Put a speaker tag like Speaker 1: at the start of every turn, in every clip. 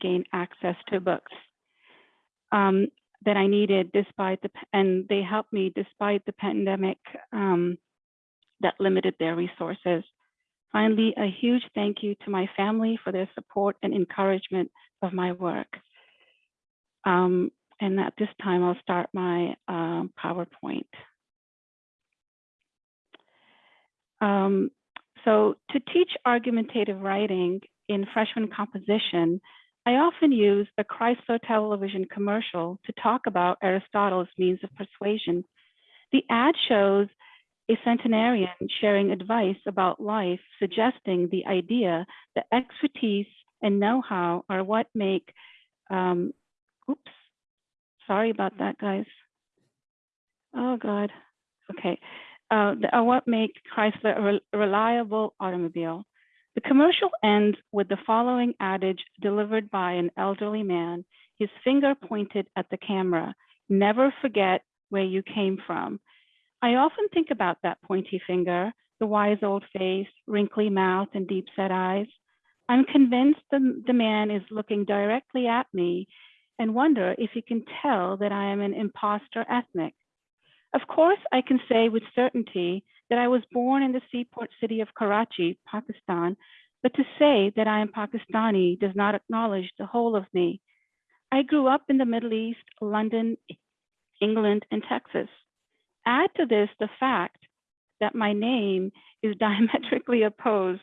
Speaker 1: gain access to books um, that I needed despite the, and they helped me despite the pandemic um, that limited their resources. Finally, a huge thank you to my family for their support and encouragement of my work. Um, and at this time, I'll start my um, PowerPoint. Um, so to teach argumentative writing in freshman composition, I often use the Chrysler television commercial to talk about Aristotle's means of persuasion. The ad shows a centenarian sharing advice about life, suggesting the idea that expertise and know-how are what make, um, oops, sorry about that, guys. Oh God, okay. Uh, are what make Chrysler a reliable automobile. The commercial ends with the following adage delivered by an elderly man, his finger pointed at the camera, never forget where you came from. I often think about that pointy finger, the wise old face, wrinkly mouth, and deep set eyes. I'm convinced the, the man is looking directly at me and wonder if he can tell that I am an impostor ethnic. Of course, I can say with certainty that I was born in the seaport city of Karachi, Pakistan, but to say that I am Pakistani does not acknowledge the whole of me. I grew up in the Middle East, London, England, and Texas. Add to this the fact that my name is diametrically opposed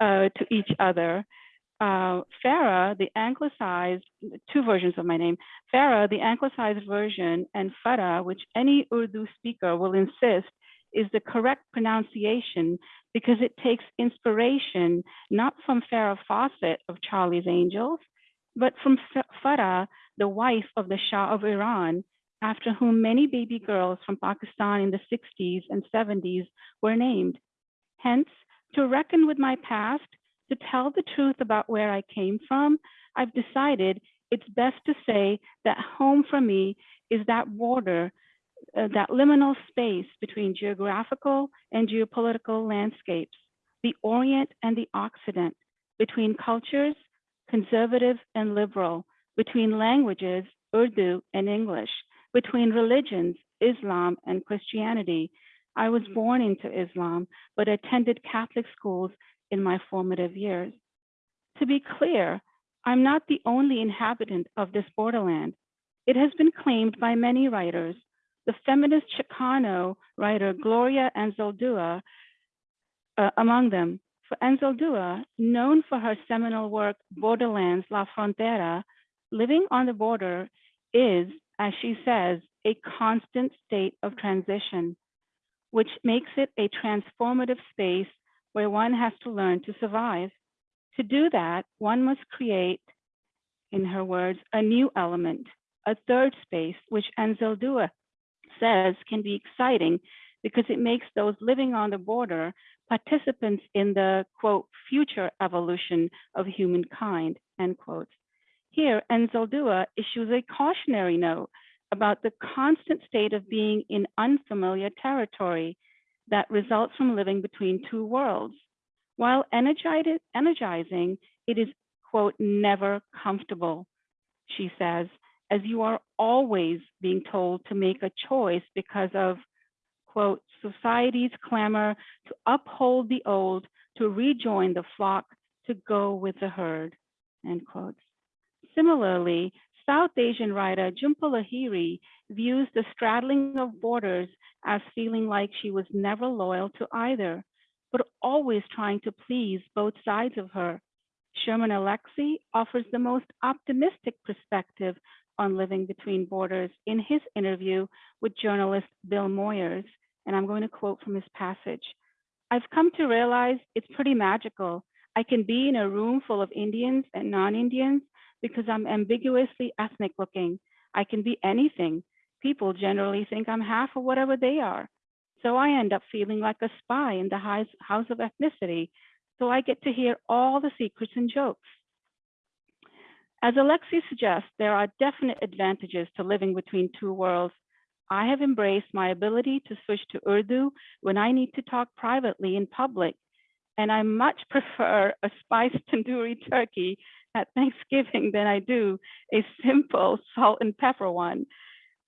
Speaker 1: uh, to each other. Uh, Farah, the anglicized, two versions of my name, Farah, the anglicized version, and Farah, which any Urdu speaker will insist is the correct pronunciation because it takes inspiration not from Farah Fawcett of Charlie's Angels, but from Farah, the wife of the Shah of Iran, after whom many baby girls from Pakistan in the 60s and 70s were named. Hence, to reckon with my past, to tell the truth about where I came from, I've decided it's best to say that home for me is that border, uh, that liminal space between geographical and geopolitical landscapes, the Orient and the Occident, between cultures, conservative and liberal, between languages, Urdu and English, between religions, Islam and Christianity. I was born into Islam, but attended Catholic schools in my formative years. To be clear, I'm not the only inhabitant of this borderland. It has been claimed by many writers. The feminist Chicano writer Gloria Anzaldúa uh, among them. For Anzaldúa, known for her seminal work Borderlands, La Frontera, living on the border is as she says, a constant state of transition, which makes it a transformative space where one has to learn to survive. To do that, one must create, in her words, a new element, a third space, which Anzaldúa says can be exciting because it makes those living on the border participants in the, quote, future evolution of humankind, end quote. Here, Anzaldúa issues a cautionary note about the constant state of being in unfamiliar territory that results from living between two worlds. While energizing, it is, quote, never comfortable, she says, as you are always being told to make a choice because of, quote, society's clamor to uphold the old, to rejoin the flock, to go with the herd, end quote. Similarly, South Asian writer Jhumpa Lahiri views the straddling of borders as feeling like she was never loyal to either, but always trying to please both sides of her. Sherman Alexie offers the most optimistic perspective on living between borders in his interview with journalist Bill Moyers, and I'm going to quote from his passage. I've come to realize it's pretty magical. I can be in a room full of Indians and non-Indians because I'm ambiguously ethnic looking. I can be anything. People generally think I'm half of whatever they are. So I end up feeling like a spy in the house of ethnicity. So I get to hear all the secrets and jokes. As Alexie suggests, there are definite advantages to living between two worlds. I have embraced my ability to switch to Urdu when I need to talk privately in public, and I much prefer a spiced tandoori turkey at Thanksgiving than I do a simple salt and pepper one.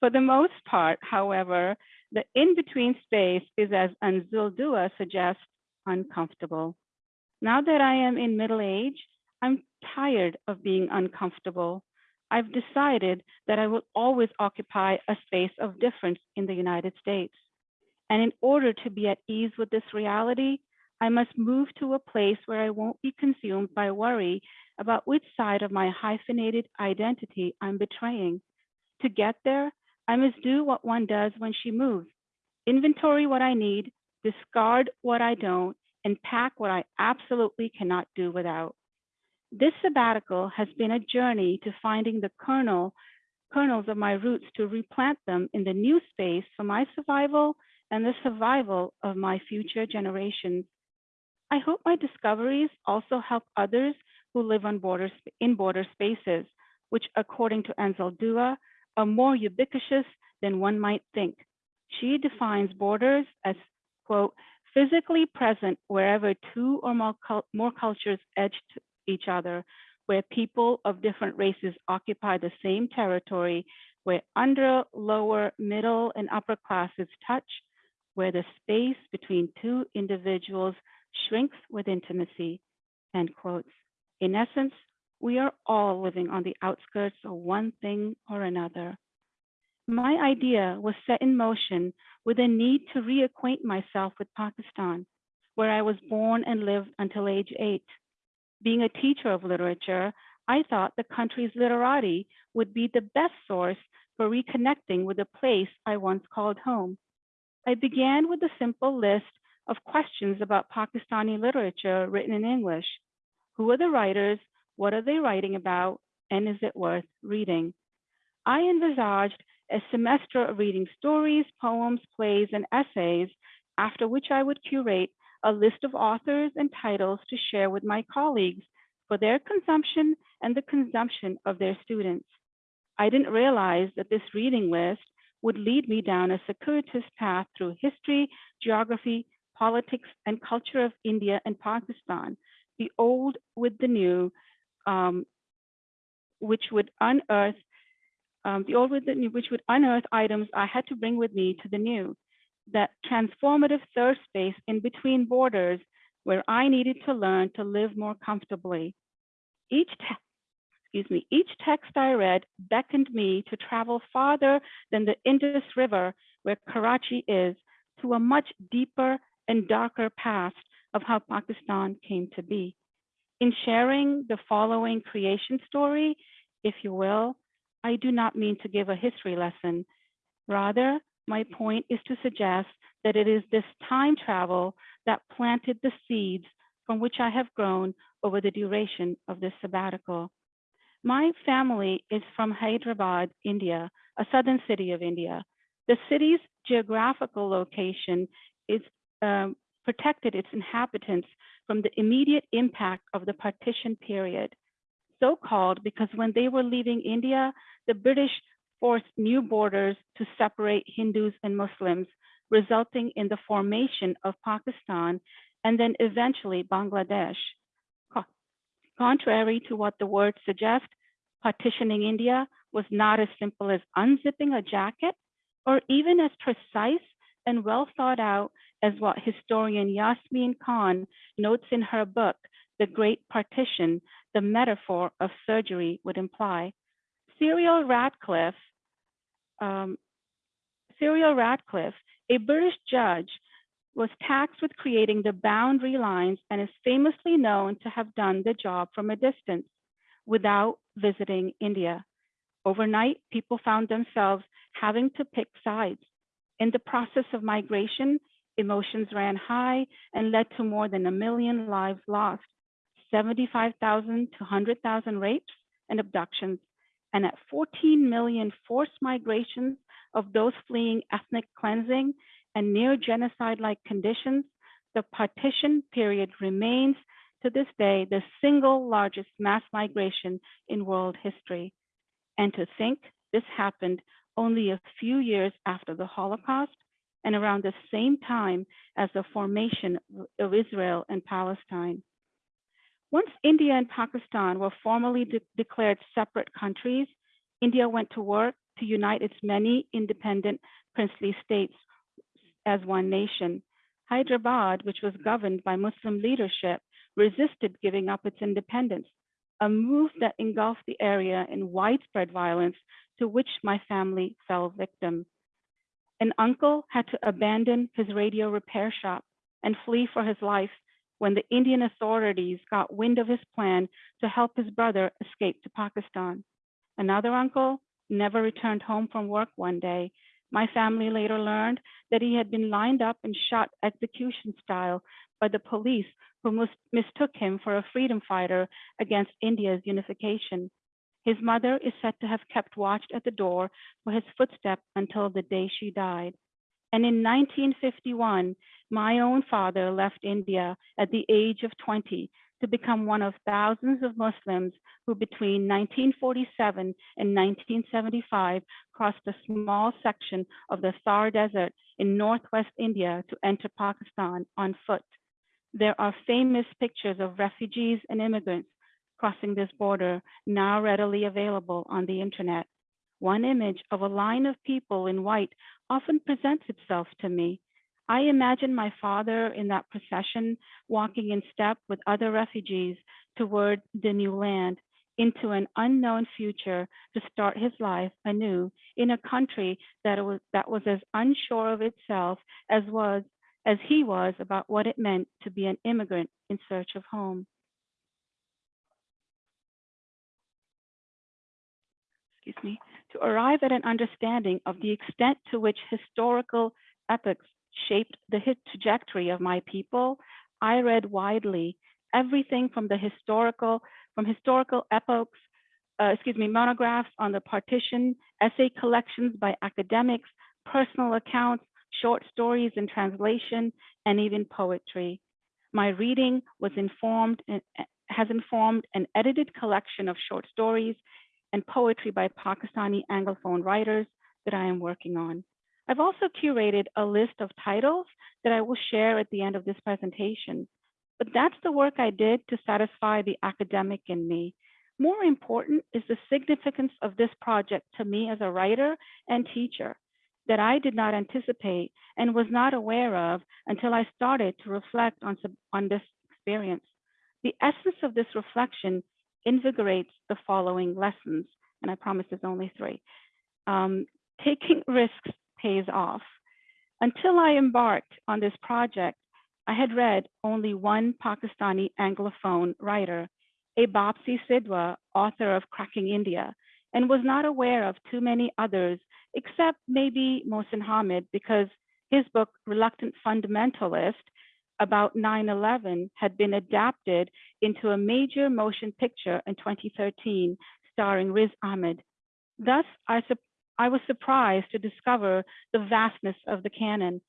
Speaker 1: For the most part, however, the in-between space is, as Anzaldúa suggests, uncomfortable. Now that I am in middle age, I'm tired of being uncomfortable. I've decided that I will always occupy a space of difference in the United States. And in order to be at ease with this reality, I must move to a place where I won't be consumed by worry about which side of my hyphenated identity I'm betraying. To get there, I must do what one does when she moves inventory what I need, discard what I don't, and pack what I absolutely cannot do without. This sabbatical has been a journey to finding the kernel, kernels of my roots to replant them in the new space for my survival and the survival of my future generations. I hope my discoveries also help others who live on borders in border spaces, which according to Anzaldúa, are more ubiquitous than one might think. She defines borders as, quote, physically present wherever two or more, more cultures edge each other, where people of different races occupy the same territory, where under, lower, middle, and upper classes touch, where the space between two individuals shrinks with intimacy, end quotes. In essence, we are all living on the outskirts of one thing or another. My idea was set in motion with a need to reacquaint myself with Pakistan, where I was born and lived until age eight. Being a teacher of literature, I thought the country's literati would be the best source for reconnecting with a place I once called home. I began with a simple list of questions about Pakistani literature written in English. Who are the writers? What are they writing about? And is it worth reading? I envisaged a semester of reading stories, poems, plays, and essays, after which I would curate a list of authors and titles to share with my colleagues for their consumption and the consumption of their students. I didn't realize that this reading list would lead me down a circuitous path through history, geography, politics, and culture of India and Pakistan, the old with the new, um, which would unearth um, the old with the new, which would unearth items I had to bring with me to the new that transformative third space in between borders where I needed to learn to live more comfortably. Each excuse me, each text I read beckoned me to travel farther than the Indus River where Karachi is to a much deeper and darker past of how Pakistan came to be. In sharing the following creation story, if you will, I do not mean to give a history lesson. Rather, my point is to suggest that it is this time travel that planted the seeds from which I have grown over the duration of this sabbatical. My family is from Hyderabad, India, a southern city of India. The city's geographical location is um, protected its inhabitants from the immediate impact of the partition period. So called because when they were leaving India, the British forced new borders to separate Hindus and Muslims, resulting in the formation of Pakistan and then eventually Bangladesh. Contrary to what the words suggest, partitioning India was not as simple as unzipping a jacket or even as precise and well thought out as what historian Yasmin Khan notes in her book, The Great Partition, the metaphor of surgery would imply. Cyril Radcliffe um, Radcliffe, a British judge, was tasked with creating the boundary lines and is famously known to have done the job from a distance without visiting India. Overnight, people found themselves having to pick sides. In the process of migration, emotions ran high and led to more than a million lives lost, 75,000 to 100,000 rapes and abductions, and at 14 million forced migrations of those fleeing ethnic cleansing and near genocide-like conditions, the partition period remains to this day the single largest mass migration in world history. And to think this happened only a few years after the Holocaust and around the same time as the formation of Israel and Palestine. Once India and Pakistan were formally de declared separate countries, India went to work to unite its many independent princely states as one nation. Hyderabad, which was governed by Muslim leadership, resisted giving up its independence, a move that engulfed the area in widespread violence to which my family fell victim. An uncle had to abandon his radio repair shop and flee for his life when the Indian authorities got wind of his plan to help his brother escape to Pakistan. Another uncle never returned home from work one day. My family later learned that he had been lined up and shot execution style by the police who mistook him for a freedom fighter against India's unification. His mother is said to have kept watch at the door for his footstep until the day she died. And in 1951, my own father left India at the age of 20 to become one of thousands of Muslims who between 1947 and 1975 crossed a small section of the Thar Desert in northwest India to enter Pakistan on foot. There are famous pictures of refugees and immigrants crossing this border now readily available on the internet. One image of a line of people in white often presents itself to me. I imagine my father in that procession walking in step with other refugees toward the new land into an unknown future to start his life anew in a country that was that was as unsure of itself as was as he was about what it meant to be an immigrant in search of home. excuse me, to arrive at an understanding of the extent to which historical epochs shaped the trajectory of my people, I read widely everything from the historical, from historical epochs, uh, excuse me, monographs on the partition, essay collections by academics, personal accounts, short stories in translation, and even poetry. My reading was informed and has informed an edited collection of short stories and poetry by Pakistani Anglophone writers that I am working on. I've also curated a list of titles that I will share at the end of this presentation. But that's the work I did to satisfy the academic in me. More important is the significance of this project to me as a writer and teacher that I did not anticipate and was not aware of until I started to reflect on, on this experience. The essence of this reflection invigorates the following lessons, and I promise there's only three. Um, taking risks pays off. Until I embarked on this project, I had read only one Pakistani Anglophone writer, a Bapsi Sidhwa, author of Cracking India, and was not aware of too many others, except maybe Mohsin Hamid, because his book, Reluctant Fundamentalist, about 9-11 had been adapted into a major motion picture in 2013 starring Riz Ahmed. Thus, I, I was surprised to discover the vastness of the canon.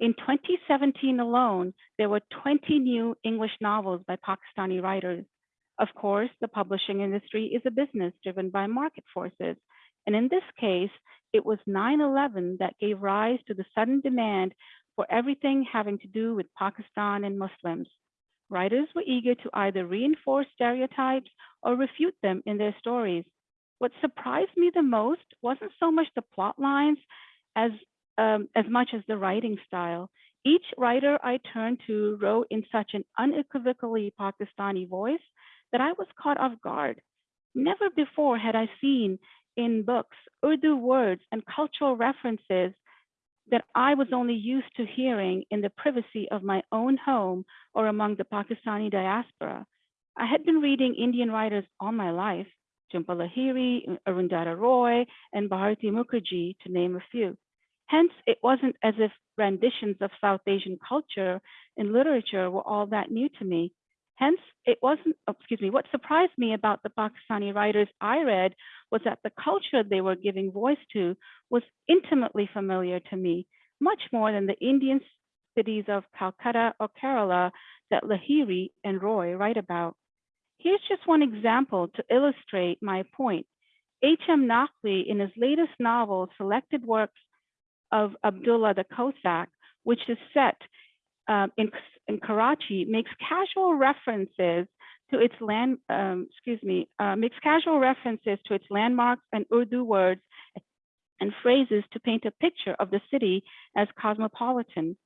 Speaker 1: In 2017 alone, there were 20 new English novels by Pakistani writers. Of course, the publishing industry is a business driven by market forces. And in this case, it was 9-11 that gave rise to the sudden demand for everything having to do with Pakistan and Muslims. Writers were eager to either reinforce stereotypes or refute them in their stories. What surprised me the most wasn't so much the plot lines as, um, as much as the writing style. Each writer I turned to wrote in such an unequivocally Pakistani voice that I was caught off guard. Never before had I seen in books Urdu words and cultural references that I was only used to hearing in the privacy of my own home or among the Pakistani diaspora. I had been reading Indian writers all my life, Jhumpa Lahiri, Arundhati Roy, and Bharati Mukherjee, to name a few. Hence, it wasn't as if renditions of South Asian culture and literature were all that new to me. Hence, it wasn't, oh, excuse me, what surprised me about the Pakistani writers I read was that the culture they were giving voice to was intimately familiar to me, much more than the Indian cities of Calcutta or Kerala that Lahiri and Roy write about. Here's just one example to illustrate my point. H.M. Naqvi, in his latest novel, Selected Works of Abdullah the Cossack, which is set um, in, in Karachi makes casual references to its land, um, excuse me, uh, makes casual references to its landmarks and Urdu words and phrases to paint a picture of the city as cosmopolitan.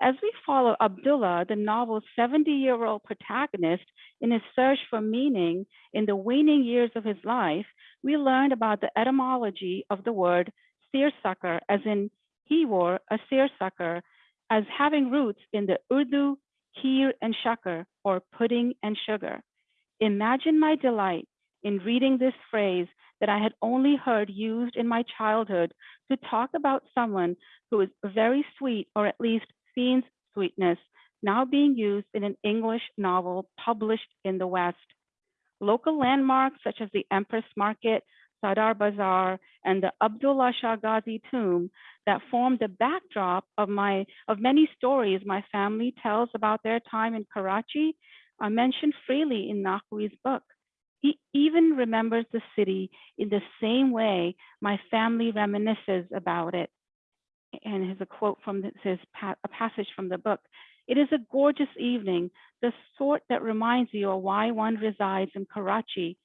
Speaker 1: As we follow Abdullah, the novel's 70-year-old protagonist, in his search for meaning in the waning years of his life, we learn about the etymology of the word seersucker, as in he wore a seersucker, as having roots in the Urdu kheer and shakar, or pudding and sugar. Imagine my delight in reading this phrase that I had only heard used in my childhood to talk about someone who is very sweet, or at least seems Sweetness, now being used in an English novel published in the West. Local landmarks such as the Empress Market, Sadar Bazaar, and the Abdullah Shah Ghazi tomb that form the backdrop of my of many stories my family tells about their time in Karachi are mentioned freely in Naqvi's book. He even remembers the city in the same way my family reminisces about it and here's a quote from this is a passage from the book. It is a gorgeous evening, the sort that reminds you of why one resides in Karachi.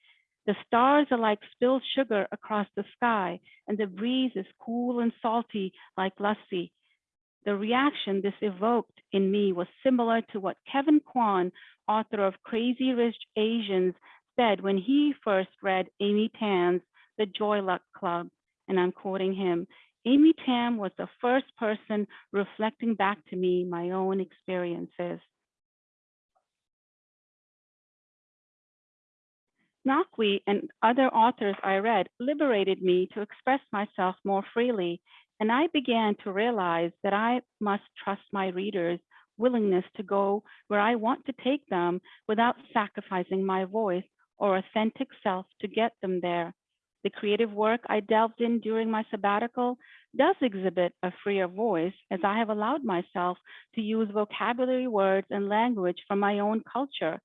Speaker 1: The stars are like spilled sugar across the sky, and the breeze is cool and salty like lassi. The reaction this evoked in me was similar to what Kevin Kwan, author of Crazy Rich Asians, said when he first read Amy Tan's The Joy Luck Club. And I'm quoting him Amy Tan was the first person reflecting back to me my own experiences. Naqvi and other authors I read liberated me to express myself more freely, and I began to realize that I must trust my readers' willingness to go where I want to take them without sacrificing my voice or authentic self to get them there. The creative work I delved in during my sabbatical does exhibit a freer voice as I have allowed myself to use vocabulary words and language from my own culture.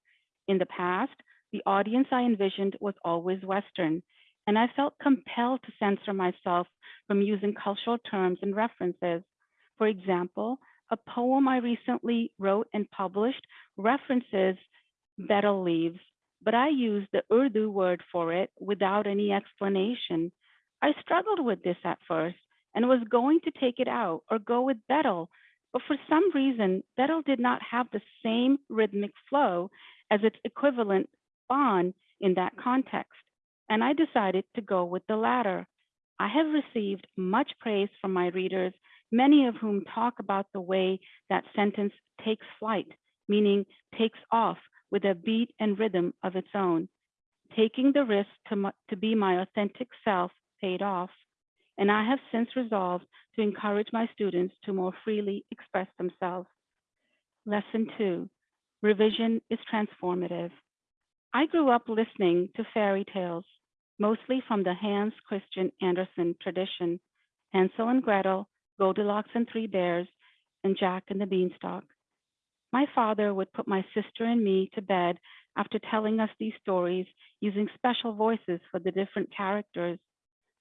Speaker 1: In the past, the audience I envisioned was always Western, and I felt compelled to censor myself from using cultural terms and references. For example, a poem I recently wrote and published references betel leaves, but I used the Urdu word for it without any explanation. I struggled with this at first and was going to take it out or go with betel, but for some reason, betel did not have the same rhythmic flow as its equivalent paan in that context, and I decided to go with the latter. I have received much praise from my readers, many of whom talk about the way that sentence takes flight, meaning takes off with a beat and rhythm of its own. Taking the risk to, to be my authentic self paid off, and I have since resolved to encourage my students to more freely express themselves. Lesson two, revision is transformative. I grew up listening to fairy tales, mostly from the Hans Christian Andersen tradition, Hansel and Gretel, Goldilocks and Three Bears, and Jack and the Beanstalk. My father would put my sister and me to bed after telling us these stories using special voices for the different characters.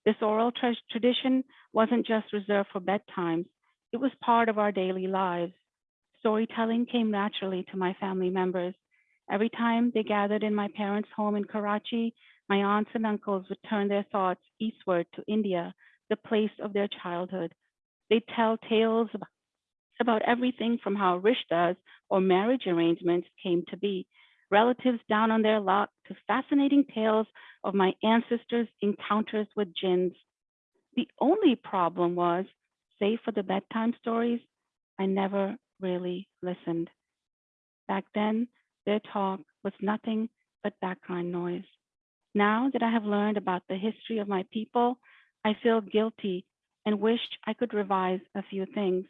Speaker 1: This oral tra tradition wasn't just reserved for bedtimes, it was part of our daily lives. Storytelling came naturally to my family members. Every time they gathered in my parents' home in Karachi, my aunts and uncles would turn their thoughts eastward to India, the place of their childhood. They'd tell tales about about everything from how rishtas or marriage arrangements came to be, relatives down on their luck to fascinating tales of my ancestors' encounters with jinns. The only problem was, save for the bedtime stories, I never really listened. Back then, their talk was nothing but background noise. Now that I have learned about the history of my people, I feel guilty and wish I could revise a few things.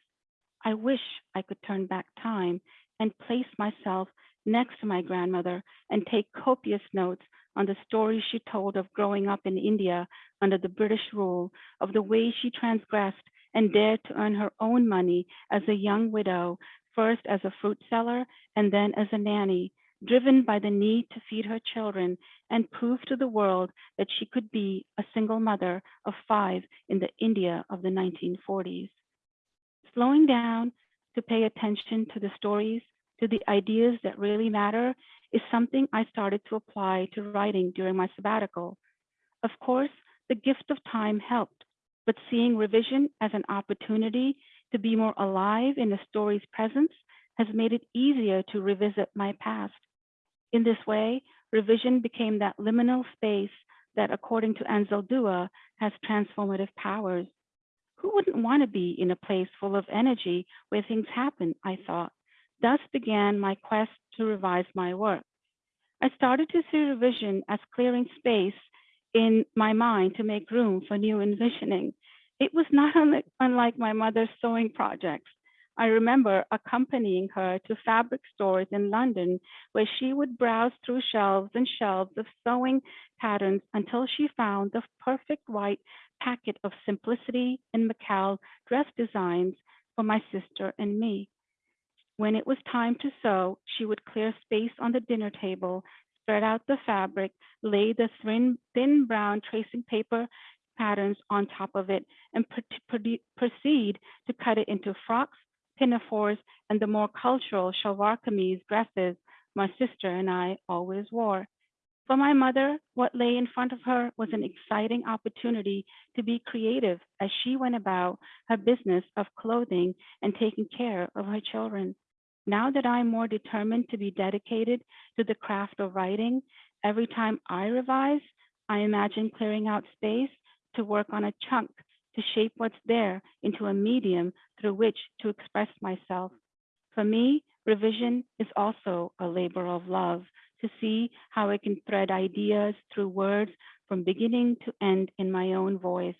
Speaker 1: I wish I could turn back time and place myself next to my grandmother and take copious notes on the stories she told of growing up in India under the British rule, of the way she transgressed and dared to earn her own money as a young widow, first as a fruit seller and then as a nanny, driven by the need to feed her children and prove to the world that she could be a single mother of five in the India of the 1940s slowing down to pay attention to the stories, to the ideas that really matter, is something I started to apply to writing during my sabbatical. Of course, the gift of time helped, but seeing revision as an opportunity to be more alive in the story's presence has made it easier to revisit my past. In this way, revision became that liminal space that, according to Anzaldúa, has transformative powers. Who wouldn't want to be in a place full of energy where things happen, I thought. Thus began my quest to revise my work. I started to see revision as clearing space in my mind to make room for new envisioning. It was not unlike, my mother's sewing projects. I remember accompanying her to fabric stores in London, where she would browse through shelves and shelves of sewing patterns until she found the perfect white packet of simplicity and McCall dress designs for my sister and me. When it was time to sew, she would clear space on the dinner table, spread out the fabric, lay the thin, thin brown tracing paper patterns on top of it, and proceed to cut it into frocks, pinafores, and the more cultural shalwar kameez dresses my sister and I always wore. For my mother, what lay in front of her was an exciting opportunity to be creative as she went about her business of clothing and taking care of her children. Now that I'm more determined to be dedicated to the craft of writing, every time I revise, I imagine clearing out space to work on a chunk to shape what's there into a medium through which to express myself. For me, revision is also a labor of love to see how I can thread ideas through words from beginning to end in my own voice.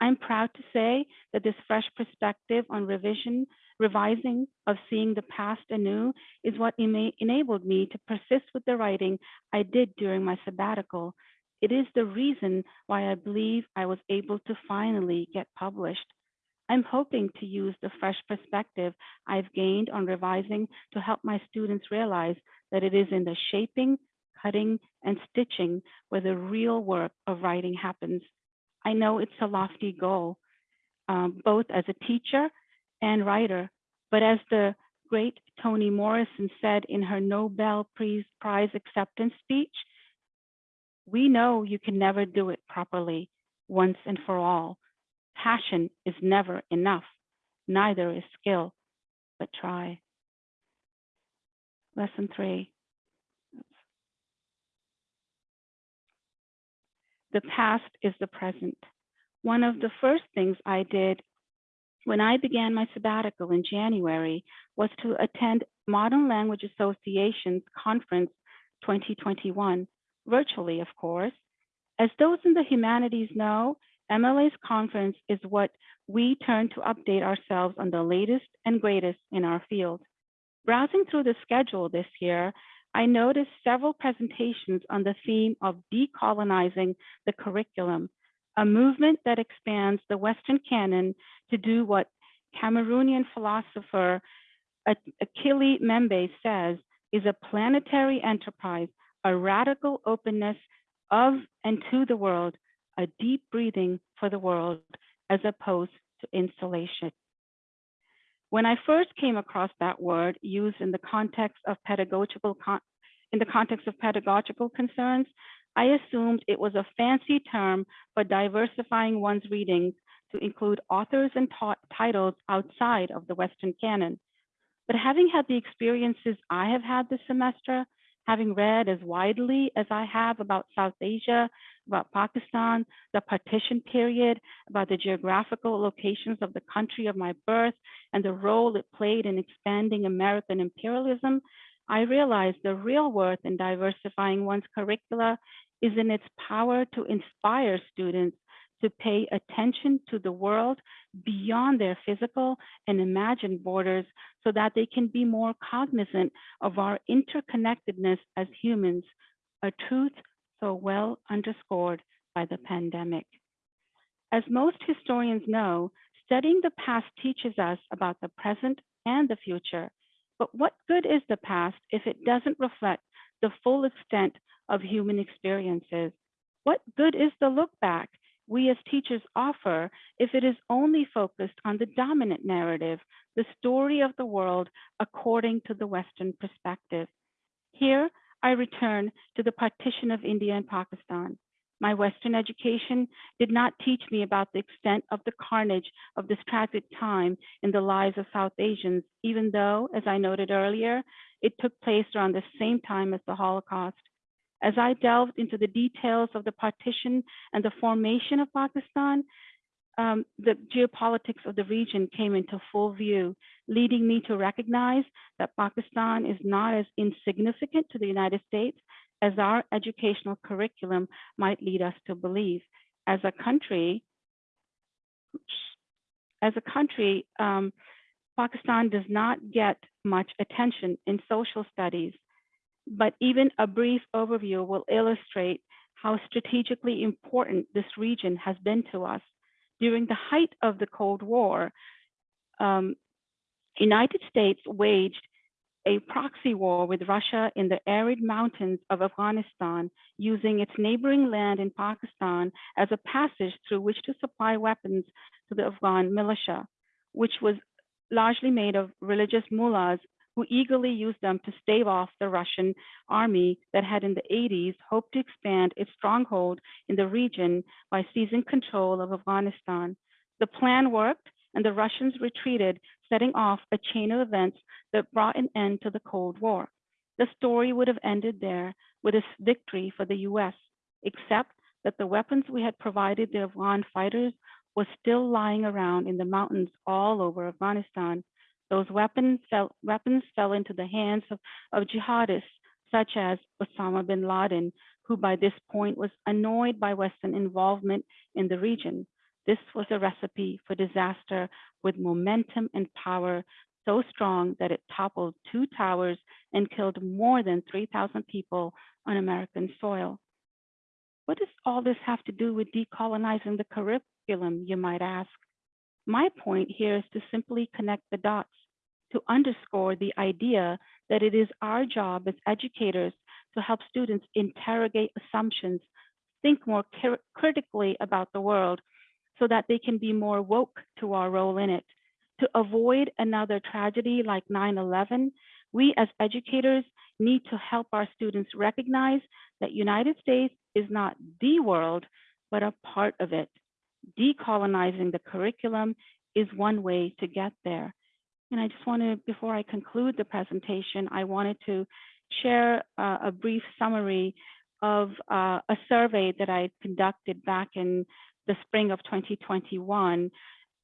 Speaker 1: I'm proud to say that this fresh perspective on revision revising of seeing the past anew is what enabled me to persist with the writing I did during my sabbatical. It is the reason why I believe I was able to finally get published. I'm hoping to use the fresh perspective I've gained on revising to help my students realize that it is in the shaping, cutting, and stitching where the real work of writing happens. I know it's a lofty goal, um, both as a teacher and writer. But as the great Toni Morrison said in her Nobel Prize acceptance speech, we know you can never do it properly once and for all. Passion is never enough, neither is skill, but try. Lesson three. The past is the present. One of the first things I did when I began my sabbatical in January was to attend Modern Language Association's conference 2021, virtually, of course. As those in the humanities know, MLA's conference is what we turn to update ourselves on the latest and greatest in our field. Browsing through the schedule this year, I noticed several presentations on the theme of decolonizing the curriculum a movement that expands the Western canon to do what Cameroonian philosopher Achille Mbembe says is a planetary enterprise, a radical openness of and to the world, a deep breathing for the world, as opposed to insulation. When I first came across that word used in the context of pedagogical in the context of pedagogical concerns, I assumed it was a fancy term for diversifying one's readings to include authors and titles outside of the Western canon. But having had the experiences I have had this semester, having read as widely as I have about South Asia, about Pakistan, the partition period, about the geographical locations of the country of my birth, and the role it played in expanding American imperialism, I realized the real worth in diversifying one's curricula is in its power to inspire students to pay attention to the world beyond their physical and imagined borders so that they can be more cognizant of our interconnectedness as humans, a truth so well underscored by the pandemic. As most historians know, studying the past teaches us about the present and the future. But what good is the past if it doesn't reflect the full extent of human experiences? What good is the look back we as teachers offer if it is only focused on the dominant narrative, the story of the world according to the Western perspective? Here, I return to the partition of India and Pakistan. My Western education did not teach me about the extent of the carnage of this tragic time in the lives of South Asians, even though, as I noted earlier, it took place around the same time as the Holocaust. As I delved into the details of the partition and the formation of Pakistan, um, the geopolitics of the region came into full view, leading me to recognize that Pakistan is not as insignificant to the United States as our educational curriculum might lead us to believe. As a country, as a country, um, Pakistan does not get much attention in social studies, but even a brief overview will illustrate how strategically important this region has been to us. During the height of the Cold War, um, United States waged a proxy war with Russia in the arid mountains of Afghanistan, using its neighboring land in Pakistan as a passage through which to supply weapons to the Afghan militia, which was largely made of religious mullahs who eagerly used them to stave off the Russian army that had in the 80s hoped to expand its stronghold in the region by seizing control of Afghanistan. The plan worked and the Russians retreated, setting off a chain of events that brought an end to the Cold War. The story would have ended there with a victory for the US, except that the weapons we had provided the Afghan fighters was still lying around in the mountains all over Afghanistan. Those weapons fell, weapons fell into the hands of, of jihadists such as Osama bin Laden, who by this point was annoyed by Western involvement in the region. This was a recipe for disaster with momentum and power so strong that it toppled two towers and killed more than 3,000 people on American soil. What does all this have to do with decolonizing the curriculum, you might ask? My point here is to simply connect the dots, to underscore the idea that it is our job as educators to help students interrogate assumptions, think more critically about the world, so that they can be more woke to our role in it. To avoid another tragedy like 9-11, we as educators need to help our students recognize that United States is not the world, but a part of it. Decolonizing the curriculum is one way to get there. And I just want to, before I conclude the presentation, I wanted to share uh, a brief summary of uh, a survey that I conducted back in the spring of 2021,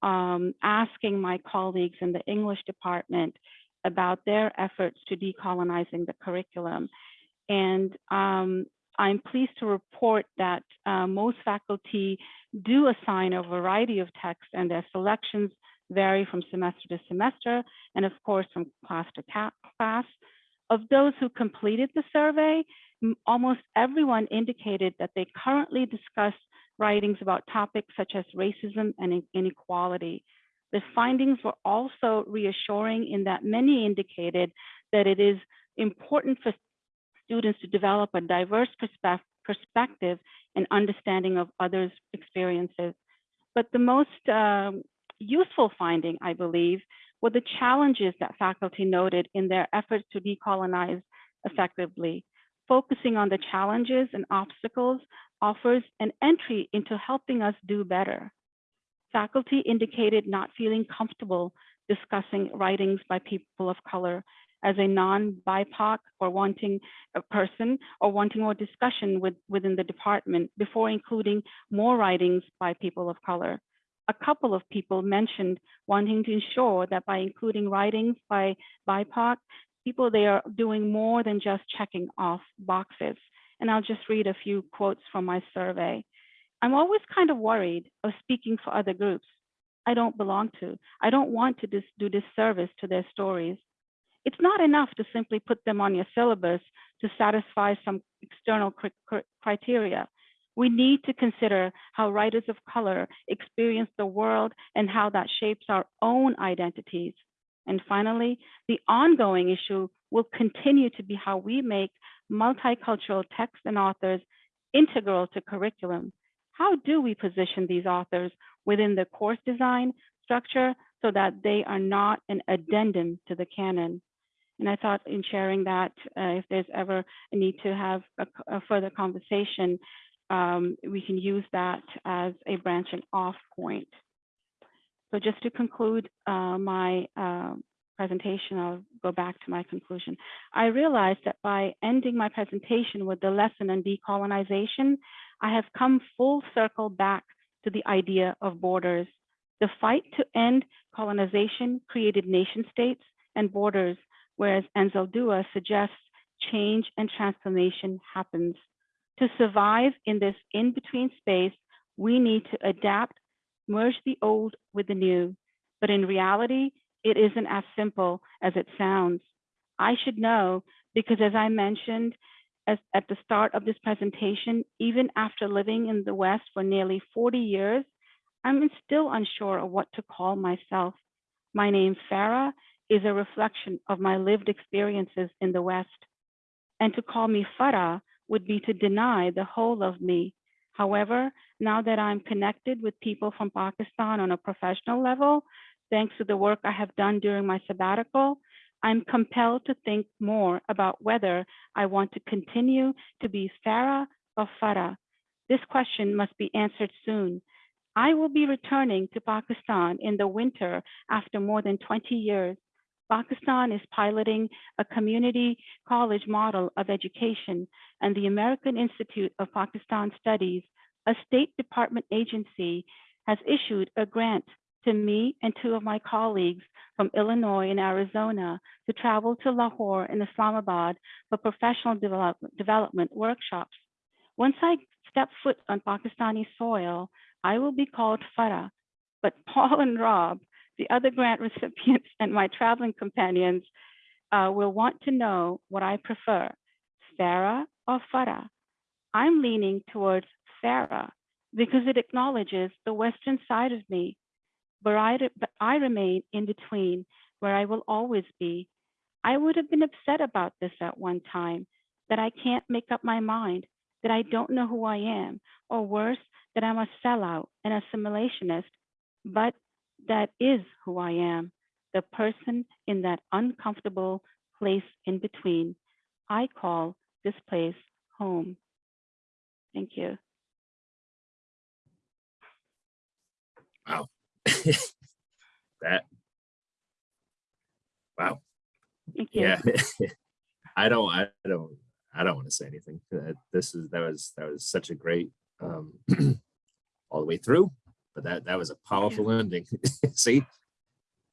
Speaker 1: um, asking my colleagues in the English department about their efforts to decolonizing the curriculum. And um, I'm pleased to report that uh, most faculty do assign a variety of texts and their selections vary from semester to semester and of course from class to class. Of those who completed the survey, almost everyone indicated that they currently discuss writings about topics such as racism and inequality. The findings were also reassuring in that many indicated that it is important for students to develop a diverse perspective and understanding of others' experiences. But the most um, useful finding, I believe, were the challenges that faculty noted in their efforts to decolonize effectively. Focusing on the challenges and obstacles offers an entry into helping us do better. Faculty indicated not feeling comfortable discussing writings by people of color as a non-BIPOC or wanting a person or wanting more discussion with, within the department before including more writings by people of color. A couple of people mentioned wanting to ensure that by including writings by BIPOC, people they are doing more than just checking off boxes. And I'll just read a few quotes from my survey. I'm always kind of worried of speaking for other groups I don't belong to. I don't want to dis do disservice to their stories. It's not enough to simply put them on your syllabus to satisfy some external cr cr criteria. We need to consider how writers of color experience the world and how that shapes our own identities. And finally, the ongoing issue will continue to be how we make multicultural texts and authors integral to curriculum. How do we position these authors within the course design structure so that they are not an addendum to the canon? And I thought in sharing that, uh, if there's ever a need to have a further conversation, um, we can use that as a branching off point. So just to conclude uh, my uh, presentation, I'll go back to my conclusion. I realized that by ending my presentation with the lesson on decolonization, I have come full circle back to the idea of borders. The fight to end colonization created nation states and borders, whereas Anzaldúa suggests change and transformation happens. To survive in this in-between space, we need to adapt, merge the old with the new. But in reality, it isn't as simple as it sounds. I should know because as I mentioned as, at the start of this presentation, even after living in the West for nearly 40 years, I'm still unsure of what to call myself. My name, Farah, is a reflection of my lived experiences in the West. And to call me Farah would be to deny the whole of me. However, now that I'm connected with people from Pakistan on a professional level, thanks to the work I have done during my sabbatical, I'm compelled to think more about whether I want to continue to be Farah or Farah. This question must be answered soon. I will be returning to Pakistan in the winter after more than 20 years. Pakistan is piloting a community college model of education, and the American Institute of Pakistan Studies, a State Department agency, has issued a grant to me and two of my colleagues from Illinois and Arizona to travel to Lahore and Islamabad for professional develop development workshops. Once I step foot on Pakistani soil, I will be called Farah, but Paul and Rob, the other grant recipients and my traveling companions uh, will want to know what I prefer, Farah or Farah. I'm leaning towards Farah because it acknowledges the Western side of me, but I, but I remain in between where I will always be. I would have been upset about this at one time, that I can't make up my mind, that I don't know who I am, or worse, that I'm a sellout, an assimilationist, but that is who I am, the person in that uncomfortable place in between. I call this place home. Thank you.
Speaker 2: Wow. that. Wow.
Speaker 1: Thank you.
Speaker 2: Yeah. I don't, I don't, I don't want to say anything. This is, that was, that was such a great, um, all the way through, but that, that was a powerful ending. See?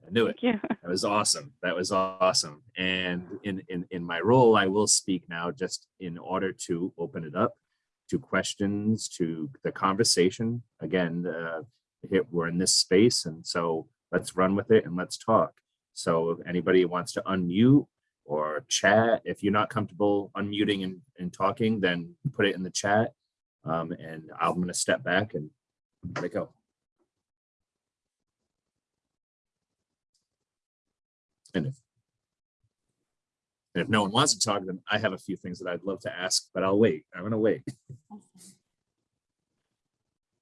Speaker 2: I knew it.
Speaker 1: You.
Speaker 2: That was awesome. That was awesome. And in, in, in my role, I will speak now just in order to open it up to questions, to the conversation. Again, uh, here, we're in this space and so let's run with it and let's talk. So if anybody wants to unmute or chat, if you're not comfortable unmuting and, and talking, then put it in the chat. Um, and I'm gonna step back and let it go. And if and if no one wants to talk, then I have a few things that I'd love to ask, but I'll wait. I'm gonna wait.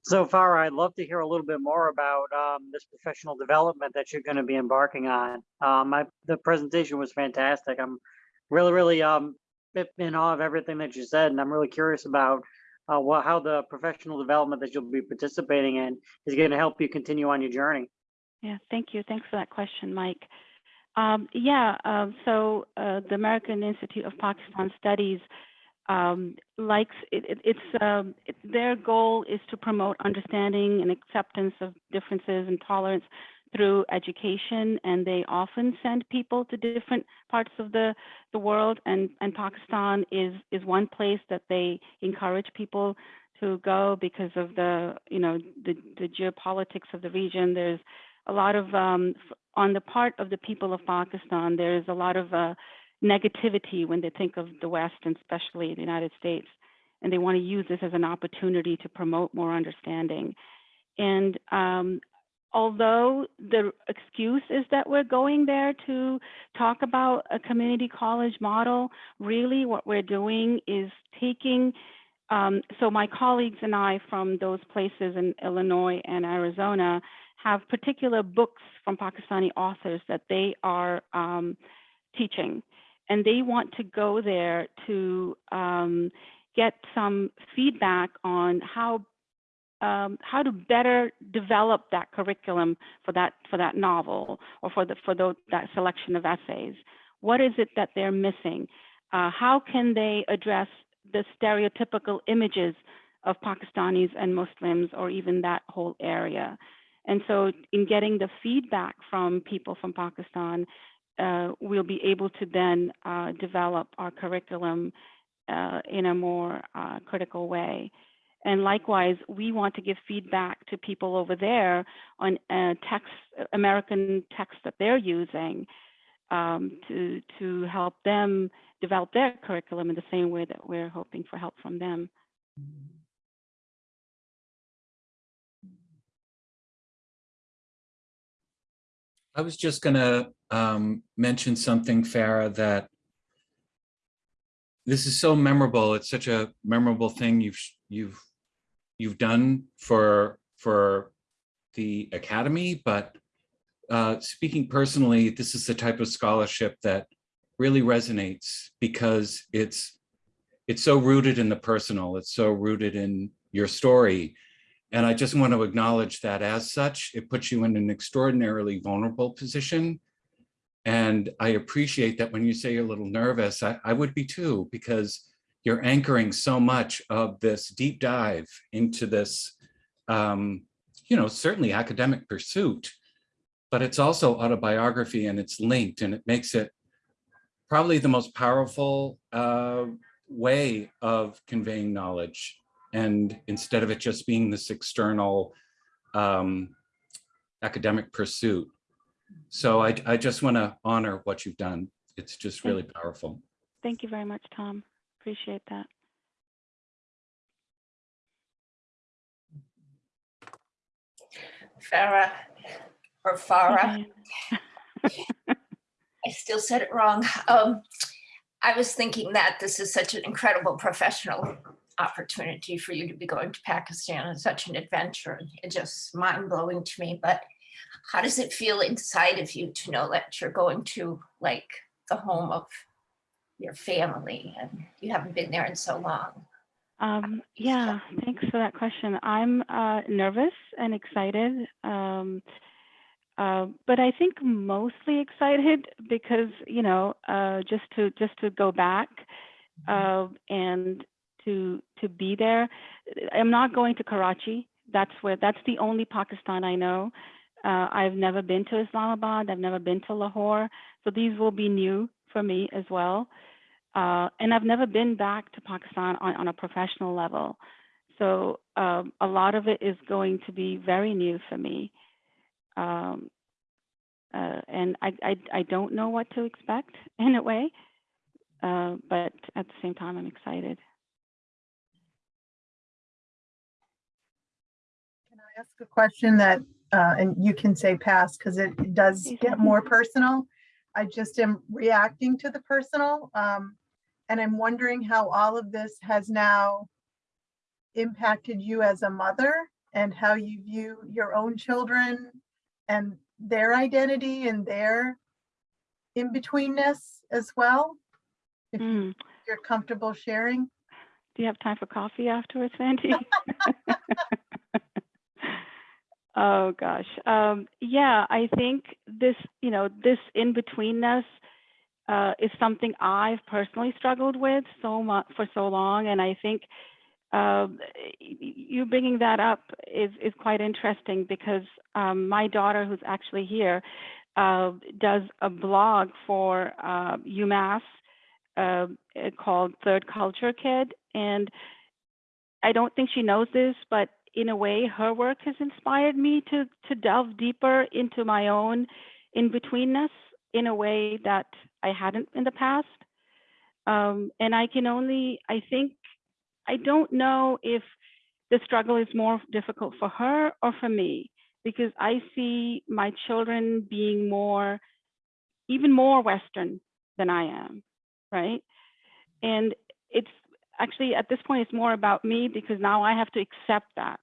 Speaker 3: So far, I'd love to hear a little bit more about um, this professional development that you're going to be embarking on. Um, I, the presentation was fantastic. I'm really, really um, in awe of everything that you said, and I'm really curious about uh, what, how the professional development that you'll be participating in is going to help you continue on your journey.
Speaker 1: Yeah, thank you. Thanks for that question, Mike. Um, yeah, um, so uh, the American Institute of Pakistan Studies um, likes it, it, it's um, it, their goal is to promote understanding and acceptance of differences and tolerance through education, and they often send people to different parts of the the world. And and Pakistan is is one place that they encourage people to go because of the you know the the geopolitics of the region. There's a lot of um, on the part of the people of Pakistan. There's a lot of uh, negativity when they think of the West and especially the United States. And they want to use this as an opportunity to promote more understanding. And um, although the excuse is that we're going there to talk about a community college model, really what we're doing is taking, um, so my colleagues and I from those places in Illinois and Arizona have particular books from Pakistani authors that they are um, teaching. and they want to go there to um, get some feedback on how um, how to better develop that curriculum for that for that novel or for the for the, that selection of essays. What is it that they're missing? Uh, how can they address the stereotypical images of Pakistanis and Muslims or even that whole area? And so in getting the feedback from people from Pakistan, uh, we'll be able to then uh, develop our curriculum uh, in a more uh, critical way. And likewise, we want to give feedback to people over there on uh, text, American text that they're using um, to, to help them develop their curriculum in the same way that we're hoping for help from them.
Speaker 4: I was just gonna um, mention something, Farah, that this is so memorable. It's such a memorable thing you've you've you've done for for the academy. But uh, speaking personally, this is the type of scholarship that really resonates because it's it's so rooted in the personal. It's so rooted in your story. And I just want to acknowledge that as such, it puts you in an extraordinarily vulnerable position. And I appreciate that when you say you're a little nervous, I, I would be too, because you're anchoring so much of this deep dive into this, um, you know, certainly academic pursuit, but it's also autobiography and it's linked and it makes it probably the most powerful uh, way of conveying knowledge and instead of it just being this external um, academic pursuit. So I, I just want to honor what you've done. It's just really powerful.
Speaker 1: Thank you very much, Tom. Appreciate that.
Speaker 5: Farah or Farah. I still said it wrong. Um, I was thinking that this is such an incredible professional opportunity for you to be going to Pakistan and such an adventure. It's just mind blowing to me. But how does it feel inside of you to know that you're going to like the home of your family and you haven't been there in so long?
Speaker 1: Um, yeah, thanks for that question. I'm uh, nervous and excited, um, uh, but I think mostly excited because you know uh, just to just to go back uh, and to to be there. I'm not going to Karachi. That's where that's the only Pakistan I know. Uh, I've never been to Islamabad. I've never been to Lahore, so these will be new for me as well. Uh, and I've never been back to Pakistan on, on a professional level. So um, a lot of it is going to be very new for me. Um, uh, and I, I, I don't know what to expect in a way, uh, but at the same time, I'm excited.
Speaker 6: Ask a question that, uh, and you can say pass because it does get more personal. I just am reacting to the personal. Um, and I'm wondering how all of this has now impacted you as a mother and how you view your own children and their identity and their in-betweenness as well. If
Speaker 1: Mm.
Speaker 6: you're comfortable sharing.
Speaker 1: Do you have time for coffee afterwards, Sandy? oh gosh. Um, yeah, I think this, you know, this in-betweenness uh, is something I've personally struggled with so much for so long, and I think y- you bringing that up is is quite interesting because um, my daughter, who's actually here, uh, does a blog for uh, UMass uh, uh, called Third Culture Kid, and I don't think she knows this, but in a way, her work has inspired me to to delve deeper into my own in betweenness in a way that I hadn't in the past. Um, and I can only, I think, I don't know if the struggle is more difficult for her or for me, because I see my children being more, even more Western than I am, right? And it's actually at this point, it's more about me because now I have to accept that.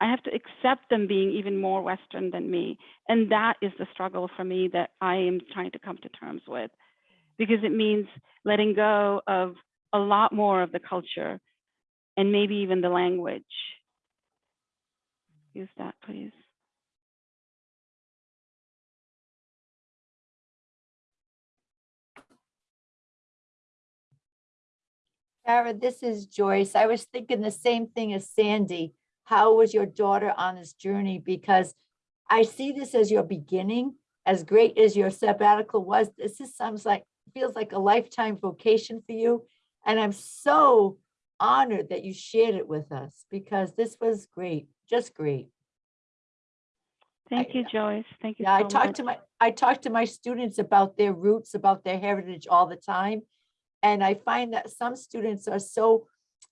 Speaker 1: I have to accept them being even more Western than me. And that is the struggle for me that I am trying to come to terms with. because it means letting go of a lot more of the culture and maybe even the language. Use that, please.
Speaker 7: Tara, this is Joyce. I was thinking the same thing as Sandy. How was your daughter on this journey? Because I see this as your beginning, as great as your sabbatical was. This is sounds like, feels like a lifetime vocation for you. And I'm so honored that you shared it with us because this was great, just great.
Speaker 1: Thank
Speaker 7: I-
Speaker 1: you, Joyce. Thank you
Speaker 7: Yeah, I
Speaker 1: so
Speaker 7: talk
Speaker 1: much.
Speaker 7: to my, I talk to my students about their roots, about their heritage all the time. And I find that some students are so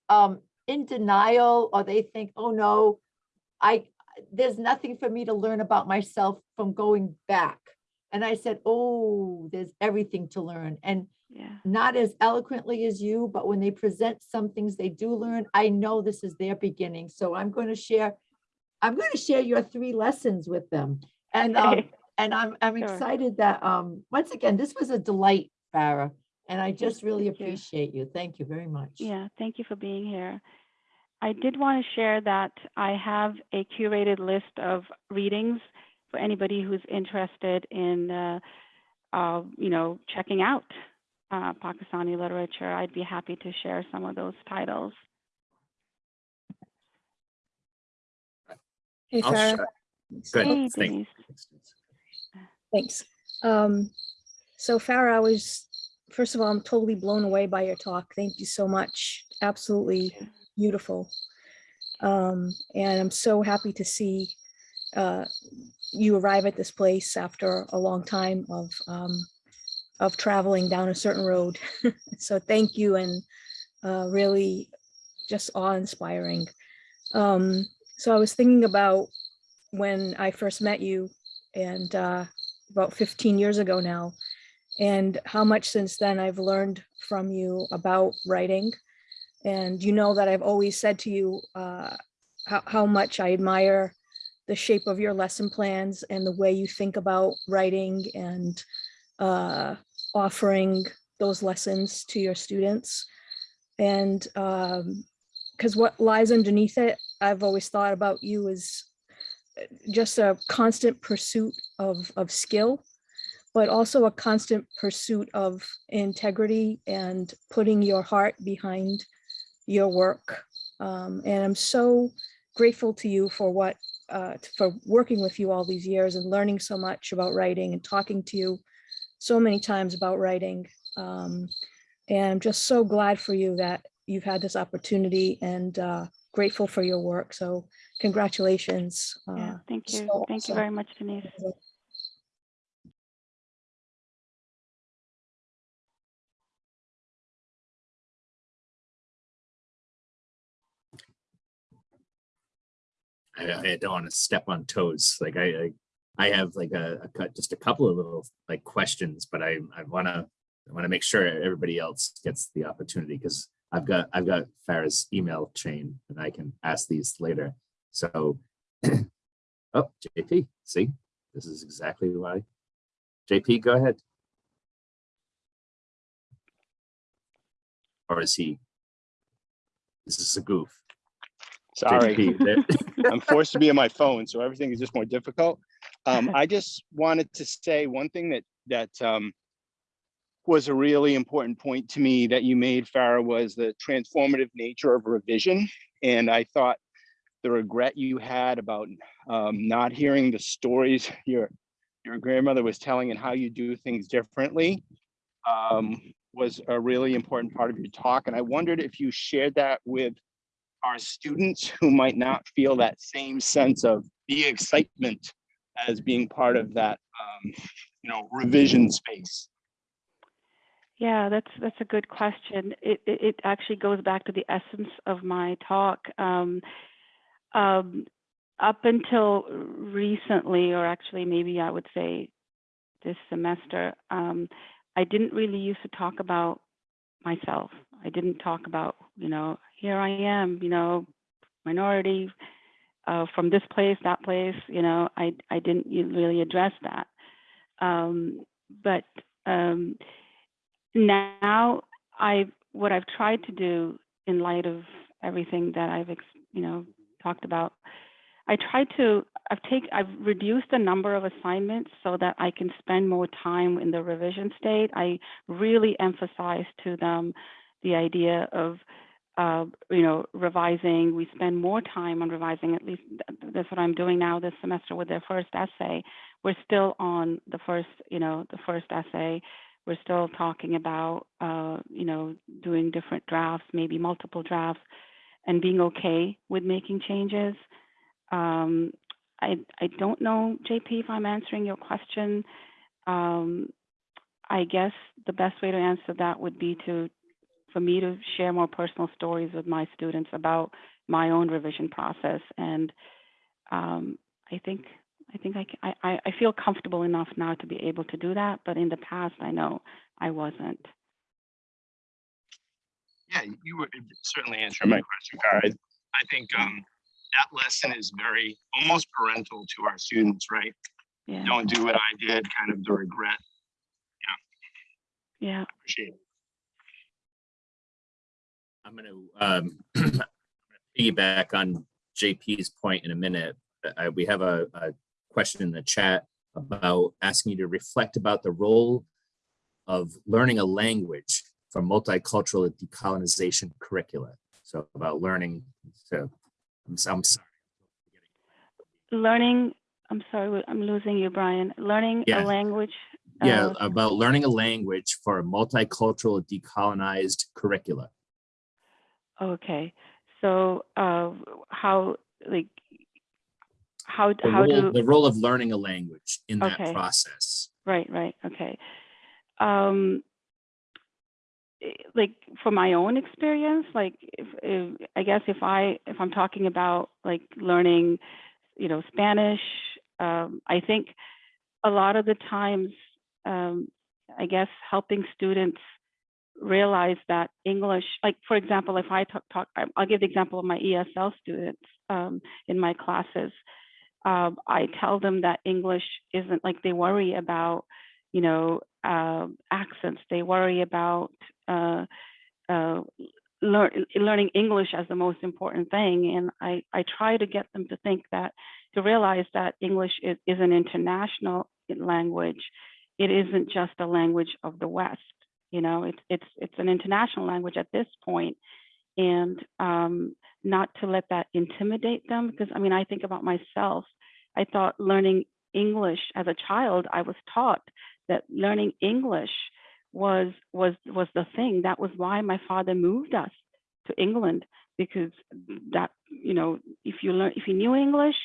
Speaker 7: um, in denial or they think, oh no, I, there's nothing for me to learn about myself from going back. And I said, oh, there's everything to learn. And
Speaker 1: Yeah.
Speaker 7: not as eloquently as you, but when they present some things they do learn, I know this is their beginning. So I'm going to share, I'm going to share your three lessons with them. And, um, and I'm, I'm
Speaker 1: Sure.
Speaker 7: excited that, um, once again, this was a delight, Farah. And I just really
Speaker 1: thank
Speaker 7: appreciate you. Thank you very much.
Speaker 1: Yeah, thank you for being here. I did want to share that I have a curated list of readings for anybody who's interested in, uh, uh, you know, checking out uh, Pakistani literature. I'd be happy to share some of those titles.
Speaker 8: Hey,
Speaker 2: I'll
Speaker 8: Farah.
Speaker 2: Good,
Speaker 1: Hey,
Speaker 2: thank
Speaker 1: Denise.
Speaker 8: Thanks. Um, so Farah, I was, first of all, I'm totally blown away by your talk. Thank you so much. Absolutely beautiful. Um, and I'm so happy to see uh, you arrive at this place after a long time of um, of traveling down a certain road. so thank you and uh, really just awe-inspiring. Um, so I was thinking about when I first met you and uh, about 15 years ago now, and how much since then I've learned from you about writing. And you know that I've always said to you uh, how, how much I admire the shape of your lesson plans and the way you think about writing and uh, offering those lessons to your students. And because what lies underneath it, I've always thought about you as just a constant pursuit of, of skill, but also a constant pursuit of integrity and putting your heart behind your work. Um, and I'm so grateful to you for what, uh, for working with you all these years and learning so much about writing and talking to you so many times about writing. Um, and I'm just so glad for you that you've had this opportunity and uh, grateful for your work. So congratulations.
Speaker 1: Yeah,
Speaker 8: uh,
Speaker 1: thank you.
Speaker 8: so
Speaker 1: Thank you very much, Denise.
Speaker 2: I, I don't want to step on toes. Like I, I, I have like a, a cut, just a couple of little like questions, but I, I want to, I want to make sure everybody else gets the opportunity because I've got, I've got Farah's email chain and I can ask these later. So, oh, JP, see, this is exactly why. JP, go ahead. Or is he? This is a goof.
Speaker 9: Sorry, I'm forced to be on my phone, so everything is just more difficult. Um, I just wanted to say one thing that, that, um, was a really important point to me that you made, Farah, was the transformative nature of revision. And I thought the regret you had about, um, not hearing the stories your, your grandmother was telling and how you do things differently, um, was a really important part of your talk. And I wondered if you shared that with our students who might not feel that same sense of the excitement as being part of that, um, you know, revision space.
Speaker 1: Yeah, that's that's a good question. It it, it actually goes back to the essence of my talk. Um, um, up until recently, or actually maybe I would say this semester, um, I didn't really used to talk about myself. I didn't talk about, you know, here I am, you know, minority uh, from this place, that place, you know, I, I didn't really address that. Um, but um, now I what I've tried to do in light of everything that I've you know talked about, I tried to I've take I've reduced the number of assignments so that I can spend more time in the revision state. I really emphasize to them the idea of uh, you know revising. We spend more time on revising. At least that's what I'm doing now this semester with their first essay. We're still on the first you know the first essay we're still talking about uh, you know doing different drafts maybe multiple drafts and being okay with making changes um, I, I don't know jp if i'm answering your question um, i guess the best way to answer that would be to for me to share more personal stories with my students about my own revision process and um, i think I think I, ca- I, I- I feel comfortable enough now to be able to do that, but in the past, I know I wasn't.
Speaker 9: Yeah, you were certainly answering my question, Farah. I I think um, that lesson is very, almost parental to our students, right?
Speaker 1: Yeah,
Speaker 9: Don't do what I did, kind of the regret.
Speaker 1: Yeah. Yeah.
Speaker 9: Appreciate it.
Speaker 2: I'm gonna um, piggyback on JP's point in a minute. Uh, we have a, a question in the chat about asking you to reflect about the role of learning a language for multicultural decolonization curricula. So about learning, so I'm, I'm sorry.
Speaker 1: Learning, I'm sorry, I'm losing you, Brian. Learning
Speaker 2: Yeah.
Speaker 1: a language.
Speaker 2: Yeah,
Speaker 1: uh,
Speaker 2: about learning a language for a multicultural decolonized curricula.
Speaker 1: Okay, so uh, how, like, how,
Speaker 2: The
Speaker 1: how
Speaker 2: role,
Speaker 1: do?
Speaker 2: the role of learning a language in that process.
Speaker 1: Right, right, okay. Um, eh, like for my own experience, like if, if I guess if I if I'm talking about like learning, you know, Spanish, um, I think a lot of the times, um, I guess helping students realize that English, like for example, if I talk, talk I'll give the example of my ESL students um, in my classes. Um, I tell them that English isn't like they worry about, you know, uh, accents. They worry about uh, uh, lear- learning English as the most important thing. And I, I try to get them to think that, to realize that English is, is an international language. It isn't just a language of the West. You know, it's it's it's an international language at this point, and um, not to let that intimidate them. Because I mean, I think about myself. I thought learning English as a child, I was taught that learning English was was was the thing. That was why my father moved us to England because that you know if you learn if you knew English,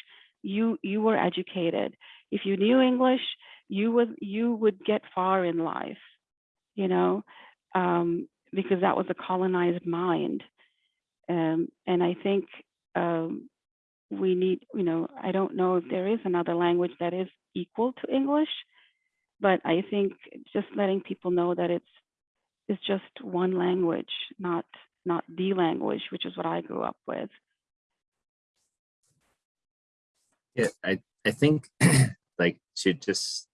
Speaker 1: you you were educated. If you knew English, you would you would get far in life. You know, um, because that was a colonized mind. Um, and I think um, we need, you know, I don't know if there is another language that is equal to English, but I think just letting people know that it's it's just one language, not not the language, which is what I grew up with.
Speaker 2: Yeah, I, I think like to just,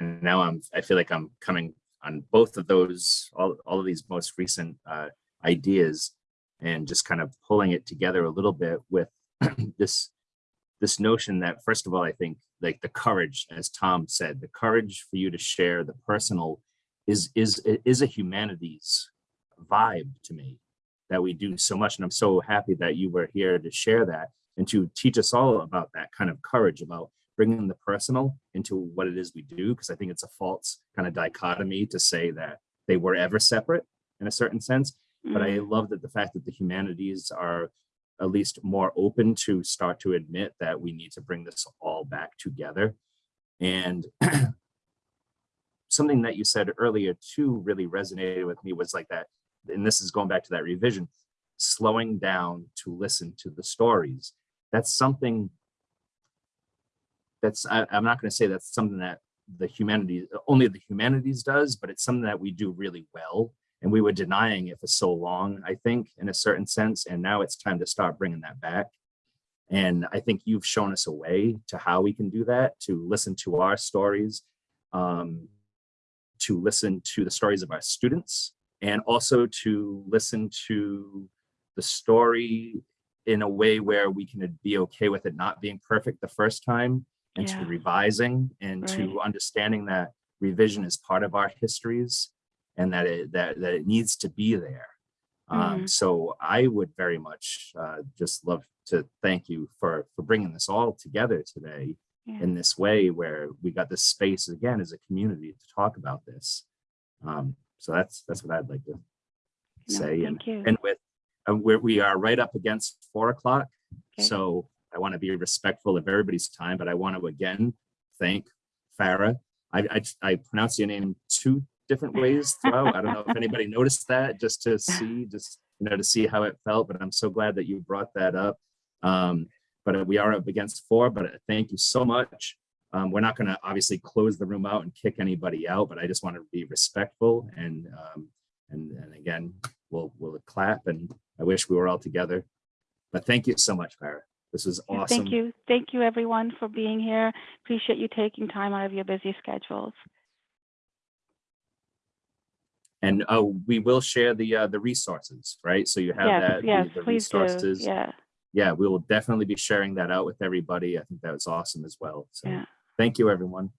Speaker 2: now I'm, I feel like I'm coming on both of those, all, all of these most recent uh, ideas and just kind of pulling it together a little bit with this, this notion that first of all, I think like the courage, as Tom said, the courage for you to share the personal is, is, is a humanities vibe to me that we do so much. And I'm so happy that you were here to share that and to teach us all about that kind of courage about bringing the personal into what it is we do because i think it's a false kind of dichotomy to say that they were ever separate in a certain sense. But i
Speaker 1: Mm,
Speaker 2: love that the fact that the humanities are at least more open to start to admit that we need to bring this all back together. And something that you said earlier too really resonated with me was like that and this is going back to that revision slowing down to listen to the stories. That's something that's I, i'm not going to say that's something that the humanities only the humanities does but it's something that we do really well. And we were denying it for so long i think in a certain sense and now it's time to start bringing that back. And i think you've shown us a way to how we can do that to listen to our stories um, to listen to the stories of our students and also to listen to the story in a way where we can be okay with it not being perfect the first time and to
Speaker 1: Yeah.
Speaker 2: revising and to understanding that revision is part of our histories and that it that, that it needs to be there. Um,
Speaker 1: Mhm.
Speaker 2: so I would very much uh, just love to thank you for for bringing this all together today
Speaker 1: Yeah.
Speaker 2: in this way where we got this space again as a community to talk about this. Um, so that's that's what I'd like to
Speaker 1: No,
Speaker 2: say. And,
Speaker 1: you.
Speaker 2: and with uh, where we are right up against four o'clock.
Speaker 1: Okay.
Speaker 2: So I want to be respectful of everybody's time, but I want to again thank Farah. I, I, I pronounce your name two different ways throughout. I don't know if anybody noticed that just to see, just, you know, to see how it felt, but I'm so glad that you brought that up. Um, but we are up against four, but thank you so much. Um, we're not going to obviously close the room out and kick anybody out, but I just want to be respectful and, um, and, and again, we'll, we'll clap and I wish we were all together. But thank you so much, Farah. This
Speaker 1: is
Speaker 2: awesome.
Speaker 1: Thank you. Thank you, everyone, for being here. Appreciate you taking time out of your busy schedules.
Speaker 2: And oh, we will share the uh, the resources, right? So you have
Speaker 1: Yes,
Speaker 2: that the-
Speaker 1: yes,
Speaker 2: the
Speaker 1: please do. Yeah,
Speaker 2: Yeah, we will definitely be sharing that out with everybody. I think that was awesome as well. So
Speaker 1: yeah.
Speaker 2: thank you, everyone.